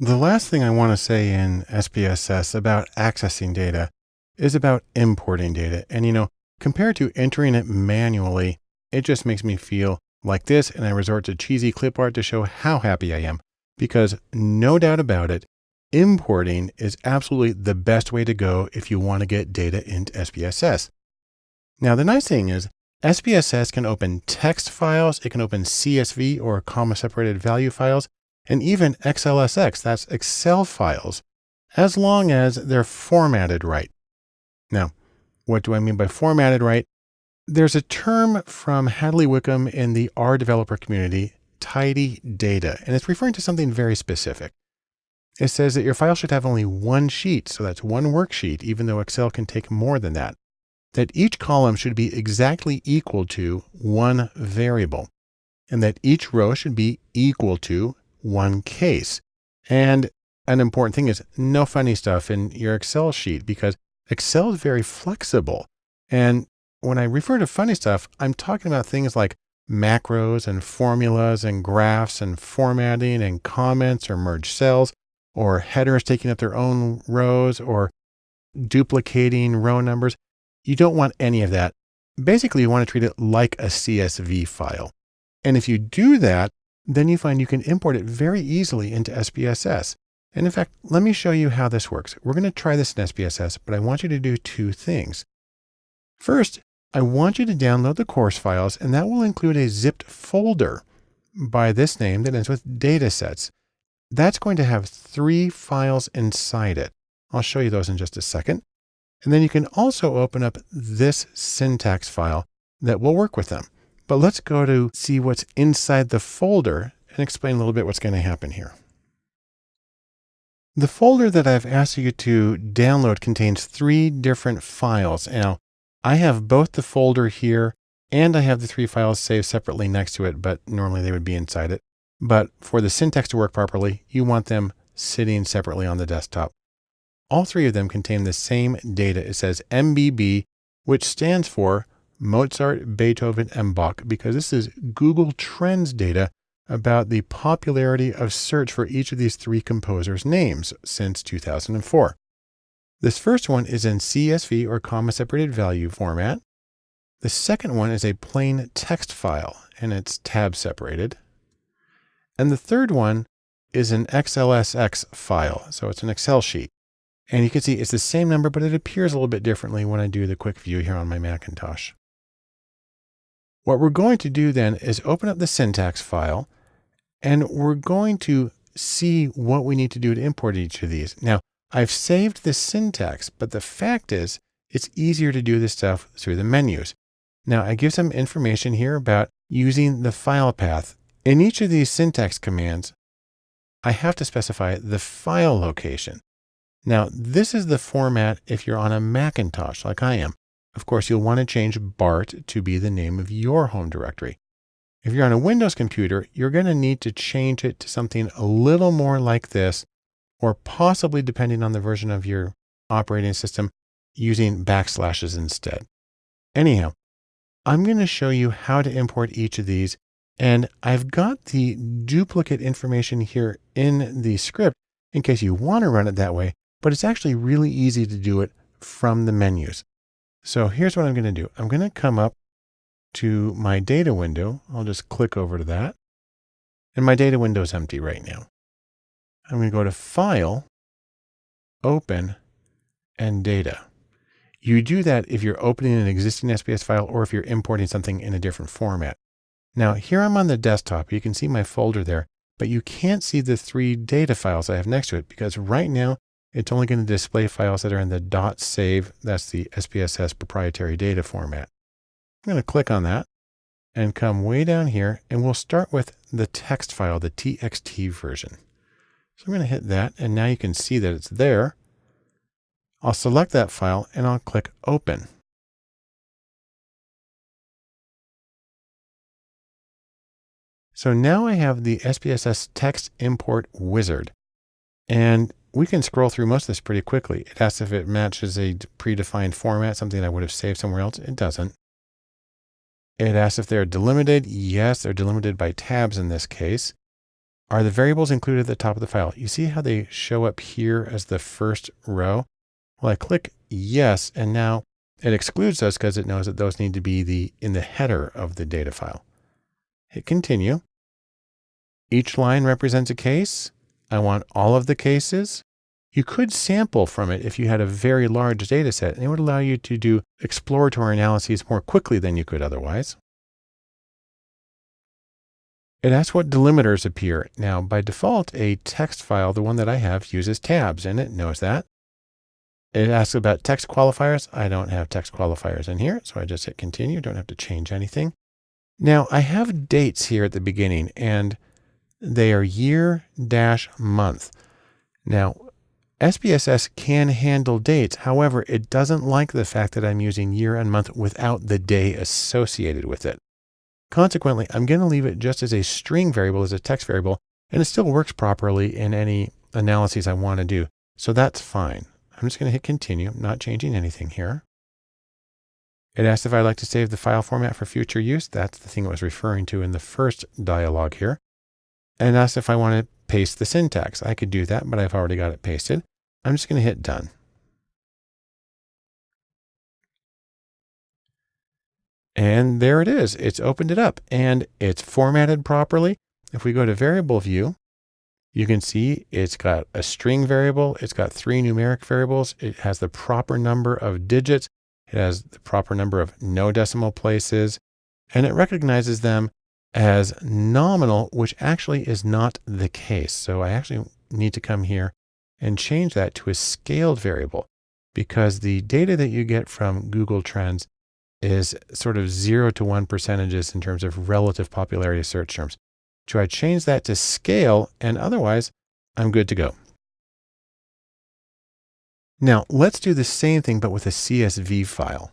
The last thing I want to say in SPSS about accessing data is about importing data. And, you know, compared to entering it manually, it just makes me feel like this. And I resort to cheesy clip art to show how happy I am because no doubt about it, importing is absolutely the best way to go if you want to get data into SPSS. Now, the nice thing is SPSS can open text files. It can open CSV or comma separated value files and even XLSX, that's Excel files, as long as they're formatted right. Now, what do I mean by formatted right? There's a term from Hadley Wickham in the R developer community, tidy data, and it's referring to something very specific. It says that your file should have only one sheet, so that's one worksheet, even though Excel can take more than that. That each column should be exactly equal to one variable, and that each row should be equal to one case. And an important thing is no funny stuff in your Excel sheet because Excel is very flexible. And when I refer to funny stuff, I'm talking about things like macros and formulas and graphs and formatting and comments or merge cells or headers taking up their own rows or duplicating row numbers. You don't want any of that. Basically, you want to treat it like a CSV file. And if you do that, then you find you can import it very easily into SPSS. And in fact, let me show you how this works. We're going to try this in SPSS, but I want you to do two things. First, I want you to download the course files, and that will include a zipped folder by this name that ends with datasets. That's going to have three files inside it. I'll show you those in just a second. And then you can also open up this syntax file that will work with them. But let's go to see what's inside the folder and explain a little bit what's going to happen here. The folder that I've asked you to download contains three different files. Now, I have both the folder here and I have the three files saved separately next to it, but normally they would be inside it. But for the syntax to work properly, you want them sitting separately on the desktop. All three of them contain the same data. It says MBB, which stands for Mozart, Beethoven, and Bach, because this is Google Trends data about the popularity of search for each of these three composers' names since 2004. This first one is in CSV or comma separated value format. The second one is a plain text file and it's tab separated. And the third one is an XLSX file. So it's an Excel sheet. And you can see it's the same number, but it appears a little bit differently when I do the quick view here on my Macintosh. What we're going to do then is open up the syntax file and we're going to see what we need to do to import each of these. Now, I've saved the syntax, but the fact is it's easier to do this stuff through the menus. Now, I give some information here about using the file path. In each of these syntax commands, I have to specify the file location. Now, this is the format if you're on a Macintosh like I am. Of course, you'll want to change BART to be the name of your home directory. If you're on a Windows computer, you're going to need to change it to something a little more like this, or possibly depending on the version of your operating system, using backslashes instead. Anyhow, I'm going to show you how to import each of these. And I've got the duplicate information here in the script in case you want to run it that way, but it's actually really easy to do it from the menus. So here's what I'm going to do. I'm going to come up to my data window. I'll just click over to that. And my data window is empty right now. I'm going to go to File, Open, and Data. You do that if you're opening an existing SPS file or if you're importing something in a different format. Now here I'm on the desktop. You can see my folder there, but you can't see the three data files I have next to it because right now it's only going to display files that are in the save. That's the SPSS proprietary data format. I'm going to click on that and come way down here and we'll start with the text file, the TXT version. So I'm going to hit that and now you can see that it's there. I'll select that file and I'll click open. So now I have the SPSS text import wizard and we can scroll through most of this pretty quickly. It asks if it matches a predefined format, something I would have saved somewhere else. It doesn't. It asks if they're delimited. Yes, they're delimited by tabs in this case. Are the variables included at the top of the file? You see how they show up here as the first row? Well, I click yes, and now it excludes those because it knows that those need to be the in the header of the data file. Hit continue. Each line represents a case. I want all of the cases. You could sample from it if you had a very large data set, and it would allow you to do exploratory analyses more quickly than you could otherwise. It asks what delimiters appear. Now, by default, a text file, the one that I have, uses tabs and it knows that. It asks about text qualifiers. I don't have text qualifiers in here, so I just hit continue. Don't have to change anything. Now, I have dates here at the beginning, and they are year dash month. Now, SPSS can handle dates. However, it doesn't like the fact that I'm using year and month without the day associated with it. Consequently, I'm going to leave it just as a string variable, as a text variable, and it still works properly in any analyses I want to do. So that's fine. I'm just going to hit continue, not changing anything here. It asks if I'd like to save the file format for future use. That's the thing it was referring to in the first dialog here. And asks if I want to paste the syntax. I could do that, but I've already got it pasted. I'm just going to hit done. And there it is. It's opened it up and it's formatted properly. If we go to variable view, you can see it's got a string variable. It's got three numeric variables. It has the proper number of digits. It has the proper number of no decimal places and it recognizes them as nominal, which actually is not the case. So I actually need to come here and change that to a scaled variable because the data that you get from Google Trends is sort of zero to one percentages in terms of relative popularity of search terms. So I change that to scale and otherwise I'm good to go. Now let's do the same thing, but with a CSV file.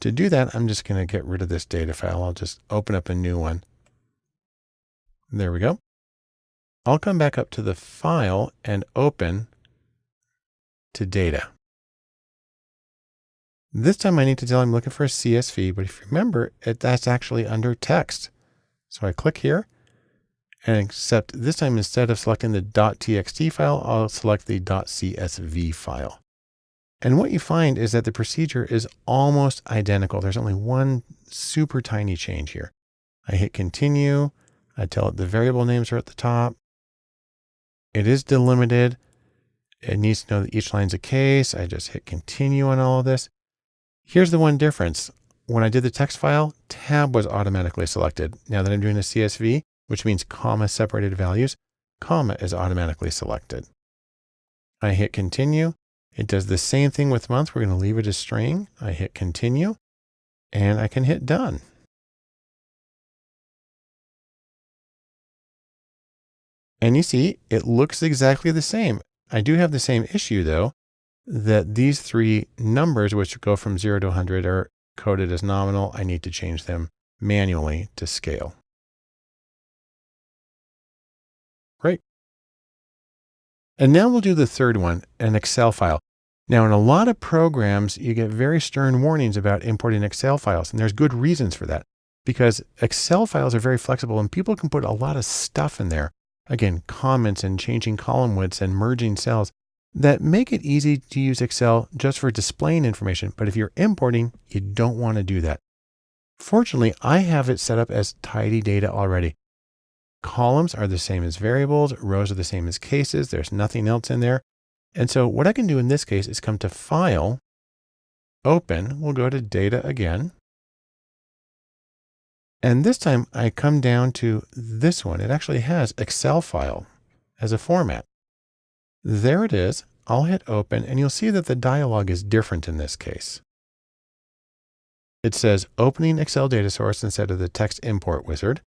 To do that, I'm just going to get rid of this data file. I'll just open up a new one. There we go. I'll come back up to the file and open to data. This time I need to tell I'm looking for a CSV, but if you remember, it, that's actually under text. So I click here and except this time instead of selecting the .txt file, I'll select the .csv file. And what you find is that the procedure is almost identical. There's only one super tiny change here. I hit continue. I tell it the variable names are at the top. It is delimited. It needs to know that each line's a case. I just hit continue on all of this. Here's the one difference. When I did the text file, tab was automatically selected. Now that I'm doing a CSV, which means comma separated values, comma is automatically selected. I hit continue. It does the same thing with month. We're going to leave it as string. I hit continue and I can hit done. And you see, it looks exactly the same. I do have the same issue though that these three numbers, which go from 0 to 100, are coded as nominal. I need to change them manually to scale. Great. And now we'll do the third one, an Excel file. Now, in a lot of programs, you get very stern warnings about importing Excel files, and there's good reasons for that because Excel files are very flexible and people can put a lot of stuff in there. Again, comments and changing column widths and merging cells that make it easy to use Excel just for displaying information. But if you're importing, you don't want to do that. Fortunately, I have it set up as tidy data already. Columns are the same as variables. Rows are the same as cases. There's nothing else in there. And so what I can do in this case is come to File, Open. We'll go to Data again. And this time I come down to this one. It actually has Excel file as a format. There it is. I'll hit open and you'll see that the dialog is different in this case. It says opening Excel data source instead of the text import wizard.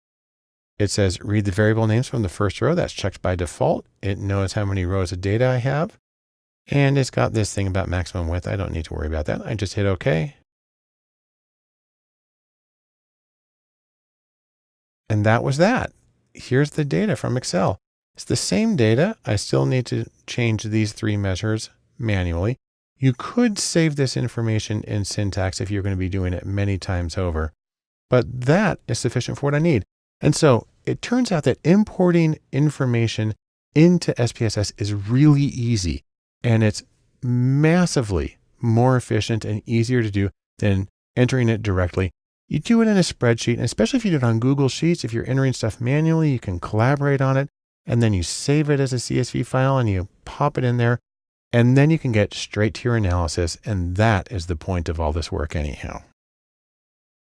It says read the variable names from the first row. That's checked by default. It knows how many rows of data I have. And it's got this thing about maximum width. I don't need to worry about that. I just hit OK. And that was that. Here's the data from Excel. It's the same data. I still need to change these three measures manually. You could save this information in syntax if you're going to be doing it many times over, but that is sufficient for what I need. And so it turns out that importing information into SPSS is really easy and it's massively more efficient and easier to do than entering it directly. You do it in a spreadsheet, especially if you do it on Google Sheets, if you're entering stuff manually, you can collaborate on it and then you save it as a CSV file and you pop it in there and then you can get straight to your analysis. And that is the point of all this work anyhow.